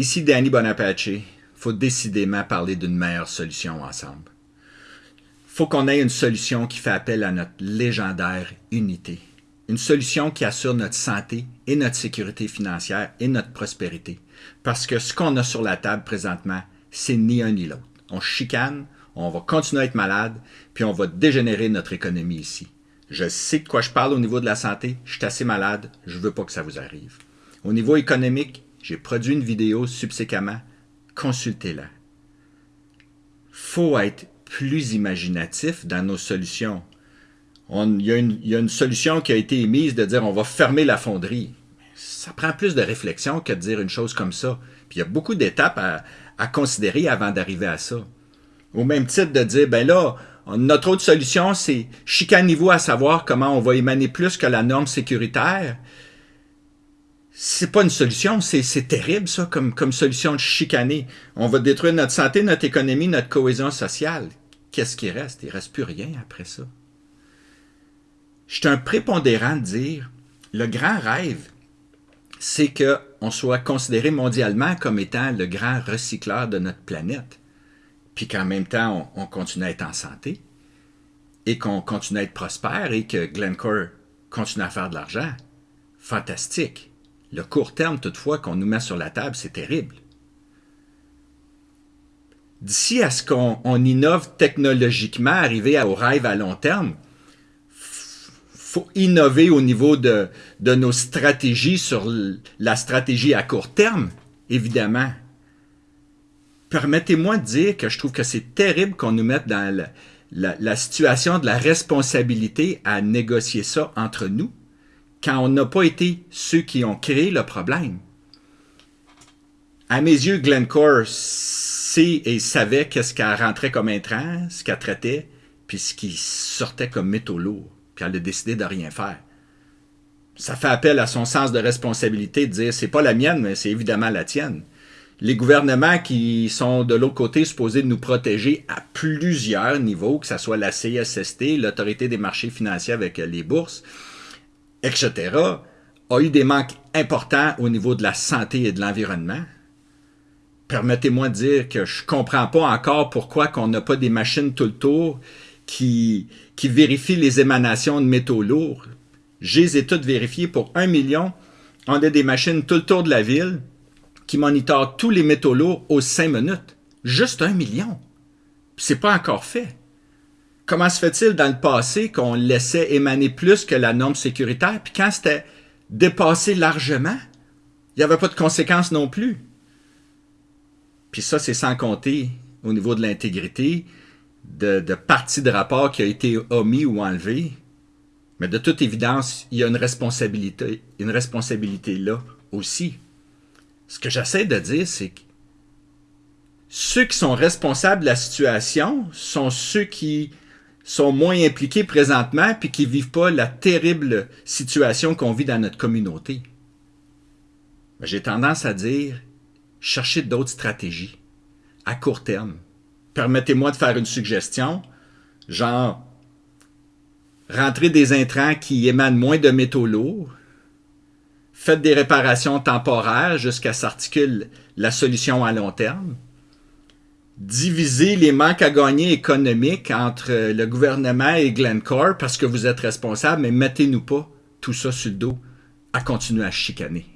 Ici Danny Bonapace. Faut décidément parler d'une meilleure solution ensemble. Faut qu'on ait une solution qui fait appel à notre légendaire unité. Une solution qui assure notre santé et notre sécurité financière et notre prospérité. Parce que ce qu'on a sur la table présentement, c'est ni un ni l'autre. On chicane, on va continuer à être malade, puis on va dégénérer notre économie ici. Je sais de quoi je parle au niveau de la santé, je suis assez malade, je veux pas que ça vous arrive. Au niveau économique, j'ai produit une vidéo subséquemment, consultez-la. Faut être plus imaginatif dans nos solutions. Il y, a une solution qui a été émise de dire on va fermer la fonderie. Ça prend plus de réflexion que de dire une chose comme ça. Puis il y a beaucoup d'étapes à, considérer avant d'arriver à ça. Au même titre de dire, ben là, notre autre solution, c'est chicanez-vous à savoir comment on va émaner plus que la norme sécuritaire. C'est pas une solution, c'est terrible ça comme, comme solution de chicaner. On va détruire notre santé, notre économie, notre cohésion sociale. Qu'est-ce qui reste? Il reste plus rien après ça. Je suis un prépondérant de dire, le grand rêve, c'est qu'on soit considéré mondialement comme étant le grand recycleur de notre planète puis qu'en même temps, on, continue à être en santé, et qu'on continue à être prospère, et que Glencore continue à faire de l'argent. Fantastique. Le court terme, toutefois, qu'on nous met sur la table, c'est terrible. D'ici à ce qu'on innove technologiquement, arriver au rêve à long terme, faut innover au niveau de, de nos stratégies sur la stratégie à court terme, évidemment permettez-moi de dire que je trouve que c'est terrible qu'on nous mette dans la, situation de la responsabilité à négocier ça entre nous, quand on n'a pas été ceux qui ont créé le problème. À mes yeux, Glencore sait et savait qu'est-ce qu'elle rentrait comme intrant, ce qu'elle traitait, puis ce qui sortait comme métaux lourds, puis elle a décidé de rien faire. Ça fait appel à son sens de responsabilité de dire c'est pas la mienne, mais c'est évidemment la tienne les gouvernements qui sont de l'autre côté supposés nous protéger à plusieurs niveaux, que ce soit la CSST, l'autorité des marchés financiers avec les bourses, etc., a eu des manques importants au niveau de la santé et de l'environnement. Permettez-moi de dire que je ne comprends pas encore pourquoi qu'on n'a pas des machines tout le tour qui, qui vérifient les émanations de métaux lourds. J'ai les ai toutes vérifiées pour un million. On a des machines tout le tour de la ville qui monitore tous les métaux lourds aux 5 minutes. Juste un million. C'est pas encore fait. Comment se fait-il dans le passé qu'on laissait émaner plus que la norme sécuritaire, puis quand c'était dépassé largement, il n'y avait pas de conséquences non plus. Puis ça, c'est sans compter au niveau de l'intégrité, de, partie de rapport qui a été omis ou enlevé. Mais de toute évidence, il y a une responsabilité, une responsabilité là aussi ce que j'essaie de dire, c'est que ceux qui sont responsables de la situation sont ceux qui sont moins impliqués présentement puis qui vivent pas la terrible situation qu'on vit dans notre communauté. J'ai tendance à dire, cherchez d'autres stratégies à court terme. Permettez-moi de faire une suggestion, genre rentrer des intrants qui émanent moins de métaux lourds, faites des réparations temporaires jusqu'à s'articule la solution à long terme, divisez les manques à gagner économiques entre le gouvernement et Glencore parce que vous êtes responsable, mais mettez-nous pas tout ça sur le dos à continuer à chicaner.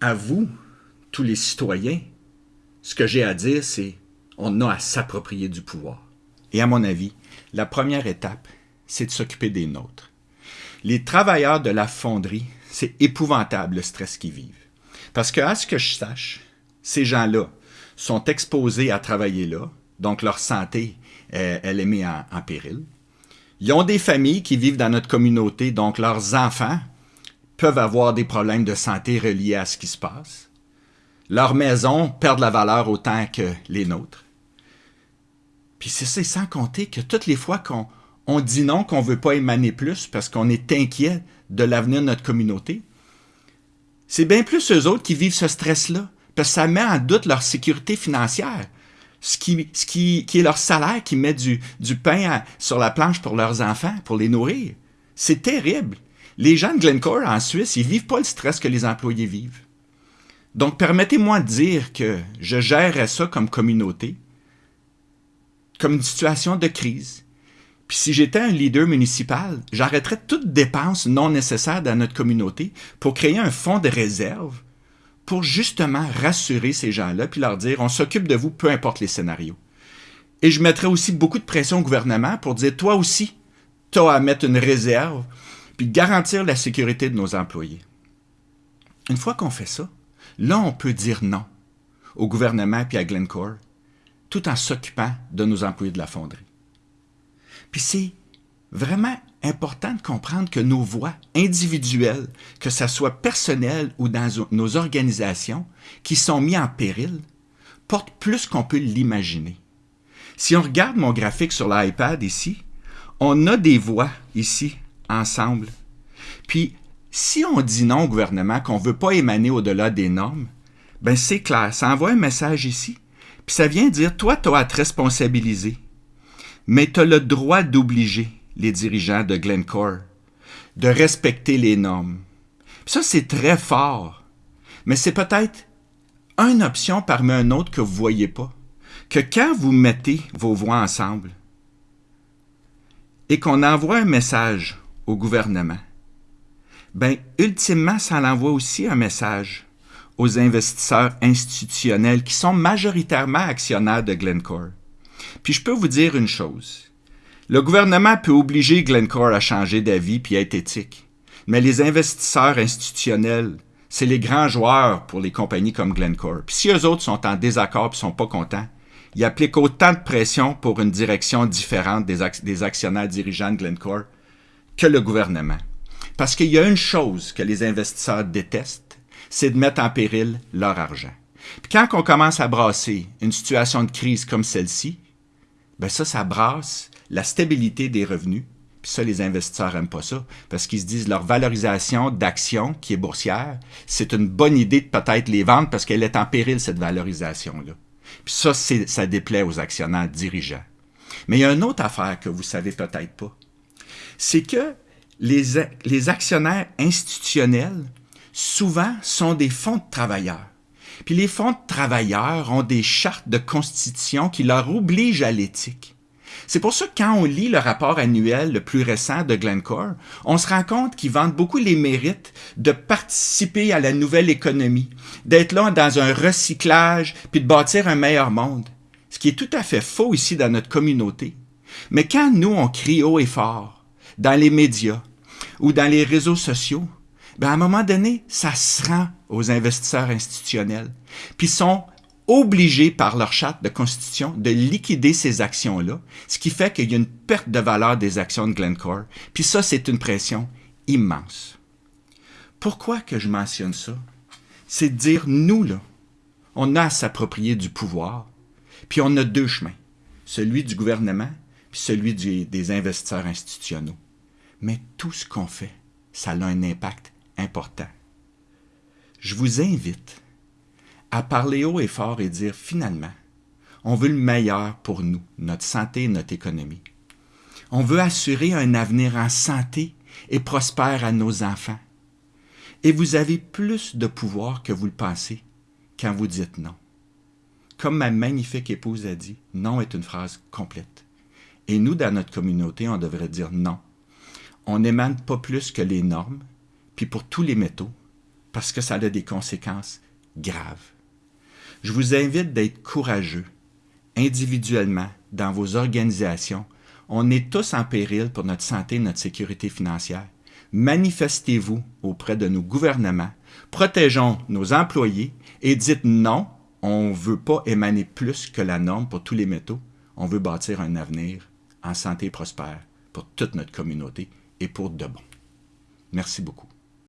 À vous, tous les citoyens, ce que j'ai à dire, c'est on a à s'approprier du pouvoir. Et à mon avis, la première étape, c'est de s'occuper des nôtres. Les travailleurs de la fonderie, c'est épouvantable le stress qu'ils vivent. Parce que, à ce que je sache, ces gens-là sont exposés à travailler là, donc leur santé, elle est mise en, péril. Ils ont des familles qui vivent dans notre communauté, donc leurs enfants peuvent avoir des problèmes de santé reliés à ce qui se passe. Leurs maisons perdent la valeur autant que les nôtres. Puis c'est sans compter que toutes les fois qu'on on dit non, qu'on ne veut pas émaner plus parce qu'on est inquiet de l'avenir de notre communauté. C'est bien plus eux autres qui vivent ce stress-là, que ça met en doute leur sécurité financière. Ce qui, est leur salaire qui met du, du pain sur la planche pour leurs enfants, pour les nourrir. C'est terrible. Les gens de Glencore en Suisse, ils vivent pas le stress que les employés vivent. Donc, permettez-moi de dire que je gérerais ça comme communauté, comme une situation de crise. Puis si j'étais un leader municipal, j'arrêterais toute dépense non nécessaire dans notre communauté pour créer un fonds de réserve pour justement rassurer ces gens-là puis leur dire on s'occupe de vous peu importe les scénarios. Et je mettrais aussi beaucoup de pression au gouvernement pour dire toi aussi, tu as à mettre une réserve puis garantir la sécurité de nos employés. Une fois qu'on fait ça, là on peut dire non au gouvernement puis à Glencore tout en s'occupant de nos employés de la fonderie. Puis c'est vraiment important de comprendre que nos voix individuelles, que ce soit personnelles ou dans nos organisations, qui sont mises en péril, portent plus qu'on peut l'imaginer. Si on regarde mon graphique sur l'iPad ici, on a des voix ici, ensemble. Puis, si on dit non au gouvernement, qu'on ne veut pas émaner au-delà des normes, ben c'est clair, ça envoie un message ici. Puis ça vient dire, toi, tu as à te responsabiliser mais tu as le droit d'obliger les dirigeants de Glencore de respecter les normes. ça, c'est très fort, mais c'est peut-être une option parmi un autre que vous ne voyez pas. Que quand vous mettez vos voix ensemble et qu'on envoie un message au gouvernement, ben, ultimement, ça envoie aussi un message aux investisseurs institutionnels qui sont majoritairement actionnaires de Glencore. Puis je peux vous dire une chose. Le gouvernement peut obliger Glencore à changer d'avis puis être éthique. Mais les investisseurs institutionnels, c'est les grands joueurs pour les compagnies comme Glencore. Puis si eux autres sont en désaccord et sont pas contents, ils appliquent autant de pression pour une direction différente des, des actionnaires dirigeants de Glencore que le gouvernement. Parce qu'il y a une chose que les investisseurs détestent, c'est de mettre en péril leur argent. Puis quand on commence à brasser une situation de crise comme celle-ci, ben ça, ça brasse la stabilité des revenus. Puis ça, les investisseurs n'aiment pas ça, parce qu'ils se disent leur valorisation d'action qui est boursière, c'est une bonne idée de peut-être les vendre parce qu'elle est en péril, cette valorisation-là. Puis ça, ça déplaît aux actionnaires dirigeants. Mais il y a une autre affaire que vous savez peut-être pas. C'est que les, les actionnaires institutionnels, souvent, sont des fonds de travailleurs. Puis les fonds de travailleurs ont des chartes de constitution qui leur obligent à l'éthique. C'est pour ça que quand on lit le rapport annuel le plus récent de Glencore, on se rend compte qu'ils vendent beaucoup les mérites de participer à la nouvelle économie, d'être là dans un recyclage, puis de bâtir un meilleur monde. Ce qui est tout à fait faux ici dans notre communauté. Mais quand nous, on crie haut et fort, dans les médias ou dans les réseaux sociaux, ben à un moment donné, ça se rend aux investisseurs institutionnels. Puis sont obligés par leur charte de constitution de liquider ces actions-là, ce qui fait qu'il y a une perte de valeur des actions de Glencore. Puis ça, c'est une pression immense. Pourquoi que je mentionne ça? C'est de dire, nous, là, on a à s'approprier du pouvoir, puis on a deux chemins, celui du gouvernement, puis celui des investisseurs institutionnels. Mais tout ce qu'on fait, ça a un impact important. Je vous invite à parler haut et fort et dire finalement, on veut le meilleur pour nous, notre santé et notre économie. On veut assurer un avenir en santé et prospère à nos enfants. Et vous avez plus de pouvoir que vous le pensez quand vous dites non. Comme ma magnifique épouse a dit, non est une phrase complète. Et nous, dans notre communauté, on devrait dire non. On n'émane pas plus que les normes, puis pour tous les métaux, parce que ça a des conséquences graves. Je vous invite d'être courageux, individuellement, dans vos organisations. On est tous en péril pour notre santé et notre sécurité financière. Manifestez-vous auprès de nos gouvernements, protégeons nos employés et dites non, on ne veut pas émaner plus que la norme pour tous les métaux. On veut bâtir un avenir en santé prospère pour toute notre communauté et pour de bon. Merci beaucoup.